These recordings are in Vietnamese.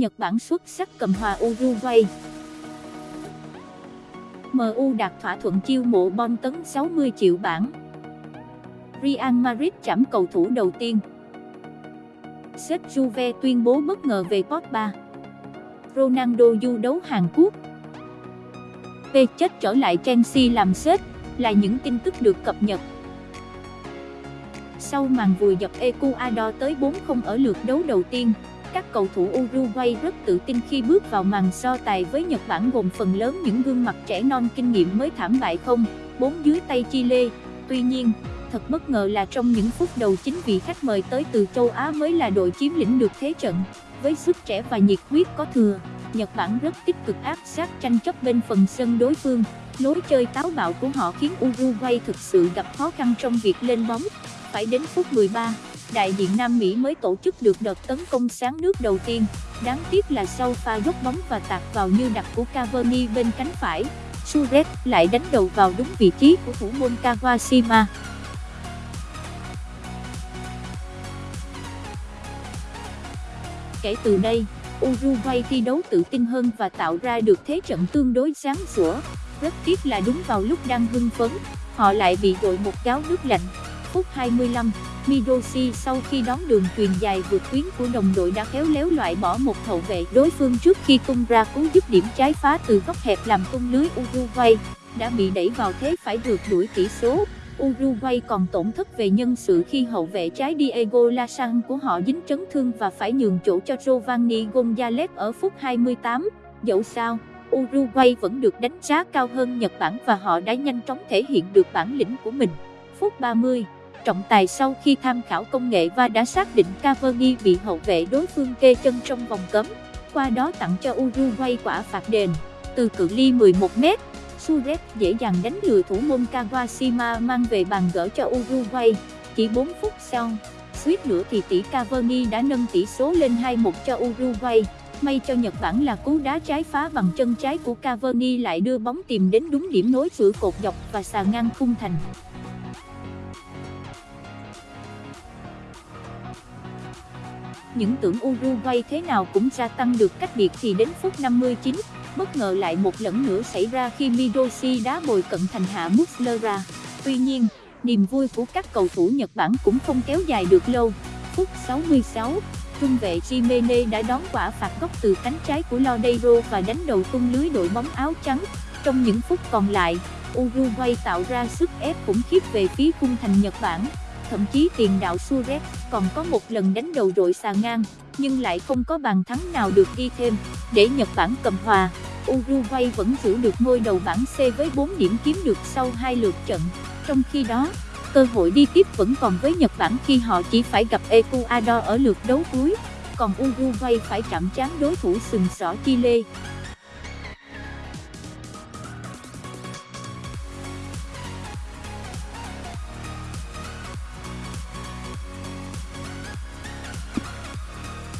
Nhật Bản xuất sắc cầm hòa Uruguay. MU đạt thỏa thuận chiêu mộ bom tấn 60 triệu bảng. Real Madrid chạm cầu thủ đầu tiên. Sếp Juve tuyên bố bất ngờ về Pogba. Ronaldo du đấu Hàn Quốc. P chết trở lại Chelsea làm sếp, là những tin tức được cập nhật. Sau màn vùi dập Ecuador tới 4-0 ở lượt đấu đầu tiên, các cầu thủ Uruguay rất tự tin khi bước vào màn so tài với Nhật Bản gồm phần lớn những gương mặt trẻ non kinh nghiệm mới thảm bại không, 4 dưới tay Chile. Tuy nhiên, thật bất ngờ là trong những phút đầu chính vị khách mời tới từ châu Á mới là đội chiếm lĩnh được thế trận. Với sức trẻ và nhiệt huyết có thừa, Nhật Bản rất tích cực áp sát tranh chấp bên phần sân đối phương. Lối chơi táo bạo của họ khiến Uruguay thực sự gặp khó khăn trong việc lên bóng. Phải đến phút 13, đại diện Nam Mỹ mới tổ chức được đợt tấn công sáng nước đầu tiên. Đáng tiếc là sau pha dốc bóng và tạt vào như đặt của Cavani bên cánh phải, Suarez lại đánh đầu vào đúng vị trí của thủ môn Kawashima. Kể từ đây, Uruguay thi đấu tự tin hơn và tạo ra được thế trận tương đối sáng sủa. Rất tiếc là đúng vào lúc đang hưng phấn, họ lại bị đội một gáo nước lạnh. Phút 25, Midoshi sau khi đón đường truyền dài vượt tuyến của đồng đội đã khéo léo loại bỏ một hậu vệ đối phương trước khi tung ra cú giúp điểm trái phá từ góc hẹp làm tung lưới Uruguay, đã bị đẩy vào thế phải rượt đuổi tỷ số. Uruguay còn tổn thất về nhân sự khi hậu vệ trái Diego Lasan của họ dính chấn thương và phải nhường chỗ cho Giovanni Gonzalez ở phút 28. Dẫu sao, Uruguay vẫn được đánh giá cao hơn Nhật Bản và họ đã nhanh chóng thể hiện được bản lĩnh của mình. Phút 30, trọng tài sau khi tham khảo công nghệ và đã xác định Cavani bị hậu vệ đối phương kê chân trong vòng cấm, qua đó tặng cho Uruguay quả phạt đền từ cự ly 11 m Suarez dễ dàng đánh lừa thủ môn Kawashima mang về bàn gỡ cho Uruguay. Chỉ 4 phút sau, suýt nữa thì tỷ Cavani đã nâng tỷ số lên 2-1 cho Uruguay. May cho Nhật Bản là cú đá trái phá bằng chân trái của Cavani lại đưa bóng tìm đến đúng điểm nối giữa cột dọc và xà ngang khung thành. Những tưởng Uruguay thế nào cũng gia tăng được cách biệt thì đến phút 59, bất ngờ lại một lần nữa xảy ra khi Midoshi đá bồi cận thành hạ Muslera. Tuy nhiên, niềm vui của các cầu thủ Nhật Bản cũng không kéo dài được lâu. Phút 66, trung vệ Jimene đã đón quả phạt góc từ cánh trái của Lodeiro và đánh đầu tung lưới đội bóng áo trắng. Trong những phút còn lại, Uruguay tạo ra sức ép khủng khiếp về phía khung thành Nhật Bản. Thậm chí tiền đạo Suarez còn có một lần đánh đầu đội xà ngang, nhưng lại không có bàn thắng nào được ghi thêm, để Nhật Bản cầm hòa. Uruguay vẫn giữ được ngôi đầu bảng C với 4 điểm kiếm được sau hai lượt trận. Trong khi đó, cơ hội đi tiếp vẫn còn với Nhật Bản khi họ chỉ phải gặp Ecuador ở lượt đấu cuối, còn Uruguay phải chạm trán đối thủ sừng sỏ Chile.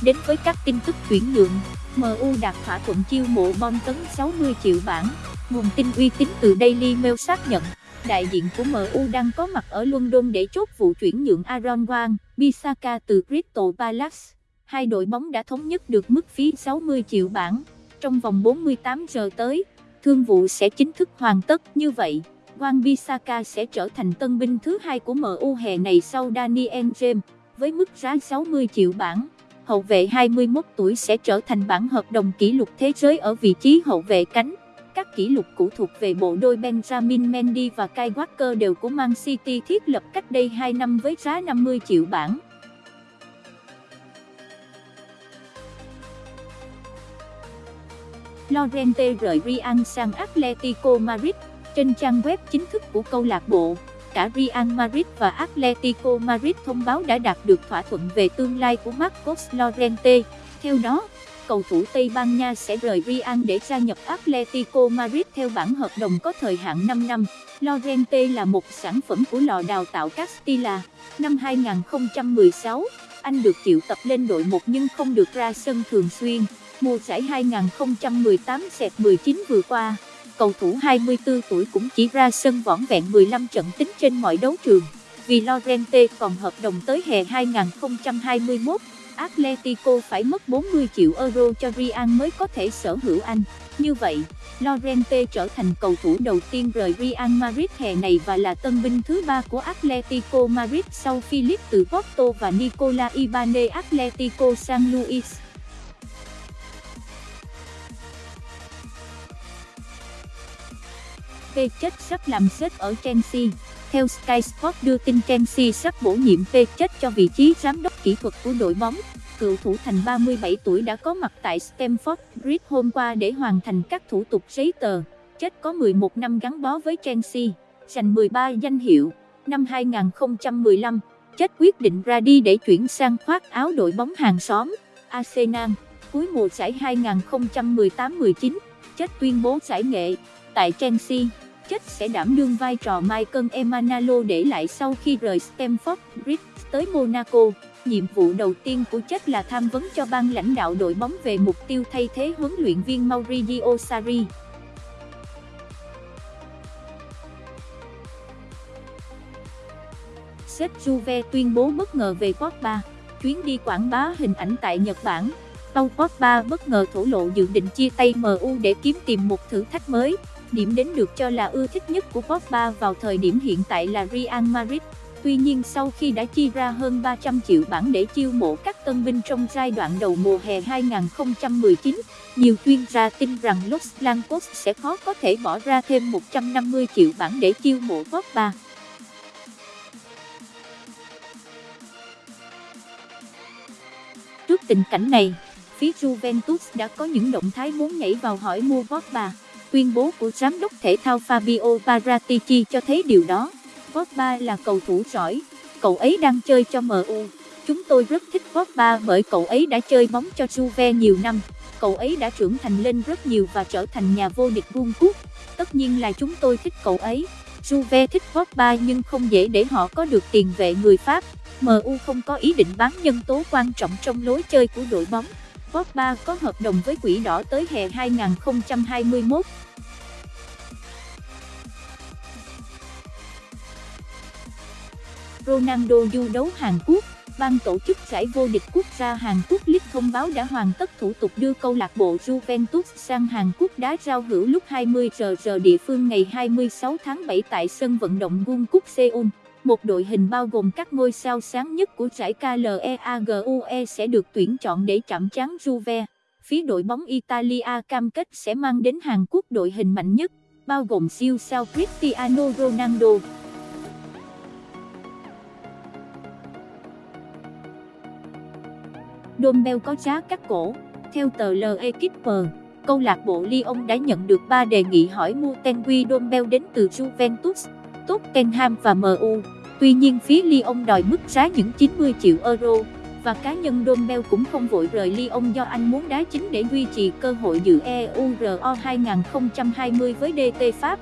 Đến với các tin tức chuyển nhượng, MU đạt thỏa thuận chiêu mộ bom tấn 60 triệu bảng. Nguồn tin uy tín từ Daily Mail xác nhận, đại diện của MU đang có mặt ở London để chốt vụ chuyển nhượng Aaron Wan, Bisaka từ Crystal Palace. Hai đội bóng đã thống nhất được mức phí 60 triệu bảng. Trong vòng 48 giờ tới, thương vụ sẽ chính thức hoàn tất như vậy. Wan Bisaka sẽ trở thành tân binh thứ hai của MU hè này sau Daniel James, với mức giá 60 triệu bảng hậu vệ 21 tuổi sẽ trở thành bản hợp đồng kỷ lục thế giới ở vị trí hậu vệ cánh. Các kỷ lục cũ thuộc về bộ đôi Benjamin Mendy và Kai Walker đều của Man City thiết lập cách đây 2 năm với giá 50 triệu bảng. Lorente rời Real sang Atletico Madrid trên trang web chính thức của câu lạc bộ cả Real Madrid và Atletico Madrid thông báo đã đạt được thỏa thuận về tương lai của Marcos Llorente. Theo đó, cầu thủ Tây Ban Nha sẽ rời Real để gia nhập Atletico Madrid theo bản hợp đồng có thời hạn 5 năm. Llorente là một sản phẩm của lò đào tạo Castilla. Năm 2016, anh được triệu tập lên đội một nhưng không được ra sân thường xuyên. Mùa giải 2018-19 vừa qua, cầu thủ 24 tuổi cũng chỉ ra sân vỏn vẹn 15 trận tính trên mọi đấu trường. Vì Lorente còn hợp đồng tới hè 2021, Atletico phải mất 40 triệu euro cho Real mới có thể sở hữu anh. Như vậy, Lorente trở thành cầu thủ đầu tiên rời Real Madrid hè này và là tân binh thứ ba của Atletico Madrid sau Philip từ Porto và Nicola Ibanez Atletico San Luis. P chết sắp làm sếp ở Chelsea. Theo Sky Sport đưa tin Chelsea sắp bổ nhiệm phê chết cho vị trí giám đốc kỹ thuật của đội bóng. Cựu thủ thành 37 tuổi đã có mặt tại Stamford Bridge hôm qua để hoàn thành các thủ tục giấy tờ. Chết có 11 năm gắn bó với Chelsea, giành 13 danh hiệu. Năm 2015, Chết quyết định ra đi để chuyển sang khoác áo đội bóng hàng xóm, Arsenal. Cuối mùa giải 2018-19, Chết tuyên bố giải nghệ tại Chelsea chất sẽ đảm đương vai trò Michael Emanalo để lại sau khi rời Stamford Bridge tới Monaco. Nhiệm vụ đầu tiên của chất là tham vấn cho ban lãnh đạo đội bóng về mục tiêu thay thế huấn luyện viên Maurizio Sarri. Sếp Juve tuyên bố bất ngờ về Pogba, chuyến đi quảng bá hình ảnh tại Nhật Bản. Paul Pogba bất ngờ thổ lộ dự định chia tay MU để kiếm tìm một thử thách mới. Điểm đến được cho là ưa thích nhất của Pogba vào thời điểm hiện tại là Real Madrid. Tuy nhiên sau khi đã chi ra hơn 300 triệu bảng để chiêu mộ các tân binh trong giai đoạn đầu mùa hè 2019, nhiều chuyên gia tin rằng Los Blancos sẽ khó có thể bỏ ra thêm 150 triệu bảng để chiêu mộ Pogba. Trước tình cảnh này, phía Juventus đã có những động thái muốn nhảy vào hỏi mua Pogba. Tuyên bố của giám đốc thể thao Fabio Paratici cho thấy điều đó. Pogba là cầu thủ giỏi, cậu ấy đang chơi cho MU. Chúng tôi rất thích Pogba bởi cậu ấy đã chơi bóng cho Juve nhiều năm. Cậu ấy đã trưởng thành lên rất nhiều và trở thành nhà vô địch vương quốc. Tất nhiên là chúng tôi thích cậu ấy. Juve thích Pogba nhưng không dễ để họ có được tiền vệ người Pháp. MU không có ý định bán nhân tố quan trọng trong lối chơi của đội bóng. Pogba có hợp đồng với quỹ đỏ tới hè 2021. Ronaldo du đấu Hàn Quốc, Ban tổ chức giải vô địch quốc gia Hàn Quốc League thông báo đã hoàn tất thủ tục đưa câu lạc bộ Juventus sang Hàn Quốc đá giao hữu lúc 20 giờ giờ địa phương ngày 26 tháng 7 tại sân vận động Gun Seoul. Một đội hình bao gồm các ngôi sao sáng nhất của giải KLEAGUE sẽ được tuyển chọn để chạm trán Juve. Phía đội bóng Italia cam kết sẽ mang đến Hàn Quốc đội hình mạnh nhất, bao gồm siêu sao Cristiano Ronaldo. Dombel có giá cắt cổ. Theo tờ L'Equipe, câu lạc bộ Lyon đã nhận được 3 đề nghị hỏi mua Tenguy Dombel đến từ Juventus, Tottenham và MU. Tuy nhiên phía Lyon đòi mức giá những 90 triệu euro, và cá nhân Dombell cũng không vội rời Lyon do anh muốn đá chính để duy trì cơ hội dự Euro 2020 với DT Pháp.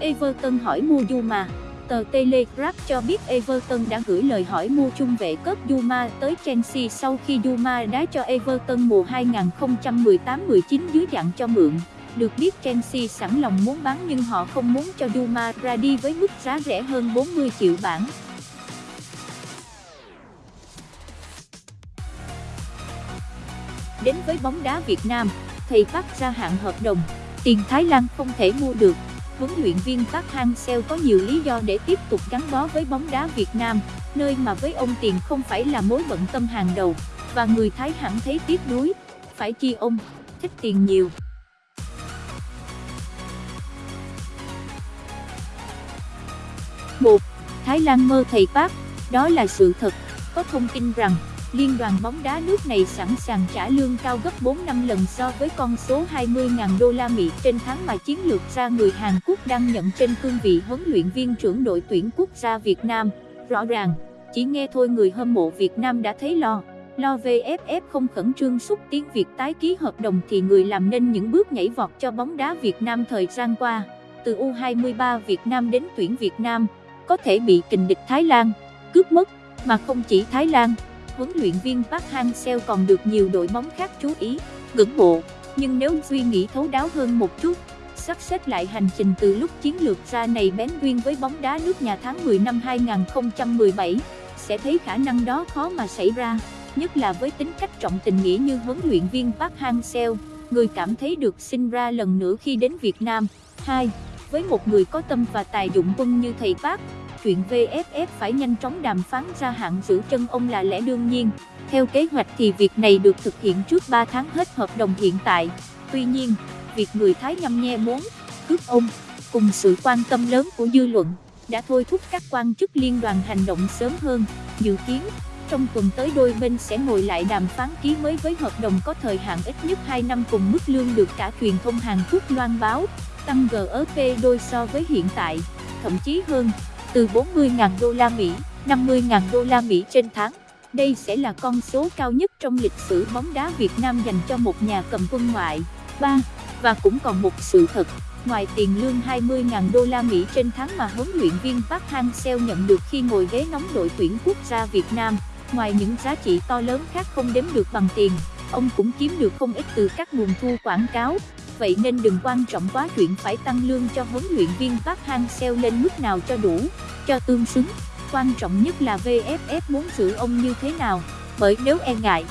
Everton hỏi mua Yuma Tờ Telegraph cho biết Everton đã gửi lời hỏi mua trung vệ cướp Duma tới Chelsea sau khi Duma đá cho Everton mùa 2018-19 dưới dạng cho mượn. Được biết Chelsea sẵn lòng muốn bán nhưng họ không muốn cho Duma ra đi với mức giá rẻ hơn 40 triệu bảng. Đến với bóng đá Việt Nam, thầy Park ra hạn hợp đồng, tiền Thái Lan không thể mua được huấn luyện viên Park Hang-seo có nhiều lý do để tiếp tục gắn bó với bóng đá Việt Nam, nơi mà với ông tiền không phải là mối bận tâm hàng đầu, và người Thái hẳn thấy tiếc nuối, phải chi ông, thích tiền nhiều. một Thái Lan mơ thầy Park, đó là sự thật, có thông tin rằng Liên đoàn bóng đá nước này sẵn sàng trả lương cao gấp 4 năm lần so với con số 20.000 đô la Mỹ trên tháng mà chiến lược gia người Hàn Quốc đang nhận trên cương vị huấn luyện viên trưởng đội tuyển quốc gia Việt Nam. Rõ ràng, chỉ nghe thôi người hâm mộ Việt Nam đã thấy lo. Lo VFF không khẩn trương xúc tiến việc tái ký hợp đồng thì người làm nên những bước nhảy vọt cho bóng đá Việt Nam thời gian qua. Từ U23 Việt Nam đến tuyển Việt Nam, có thể bị kình địch Thái Lan, cướp mất, mà không chỉ Thái Lan huấn luyện viên Park Hang-seo còn được nhiều đội bóng khác chú ý, ngưỡng mộ. Nhưng nếu suy nghĩ thấu đáo hơn một chút, sắp xếp lại hành trình từ lúc chiến lược ra này bén duyên với bóng đá nước nhà tháng 10 năm 2017, sẽ thấy khả năng đó khó mà xảy ra, nhất là với tính cách trọng tình nghĩa như huấn luyện viên Park Hang-seo, người cảm thấy được sinh ra lần nữa khi đến Việt Nam. 2. Với một người có tâm và tài dụng quân như thầy Park, chuyện VFF phải nhanh chóng đàm phán ra hạn giữ chân ông là lẽ đương nhiên. Theo kế hoạch thì việc này được thực hiện trước 3 tháng hết hợp đồng hiện tại. Tuy nhiên, việc người Thái nhăm nhe muốn cướp ông, cùng sự quan tâm lớn của dư luận, đã thôi thúc các quan chức liên đoàn hành động sớm hơn. Dự kiến, trong tuần tới đôi bên sẽ ngồi lại đàm phán ký mới với hợp đồng có thời hạn ít nhất 2 năm cùng mức lương được cả truyền thông Hàn Quốc loan báo, tăng GRP đôi so với hiện tại, thậm chí hơn, từ 40.000 đô la Mỹ, 50.000 đô la Mỹ trên tháng. Đây sẽ là con số cao nhất trong lịch sử bóng đá Việt Nam dành cho một nhà cầm quân ngoại. 3. Và cũng còn một sự thật, ngoài tiền lương 20.000 đô la Mỹ trên tháng mà huấn luyện viên Park Hang-seo nhận được khi ngồi ghế nóng đội tuyển quốc gia Việt Nam, ngoài những giá trị to lớn khác không đếm được bằng tiền, ông cũng kiếm được không ít từ các nguồn thu quảng cáo. Vậy nên đừng quan trọng quá chuyện phải tăng lương cho huấn luyện viên Park Hang-seo lên mức nào cho đủ, cho tương xứng. Quan trọng nhất là VFF muốn giữ ông như thế nào, bởi nếu e ngại,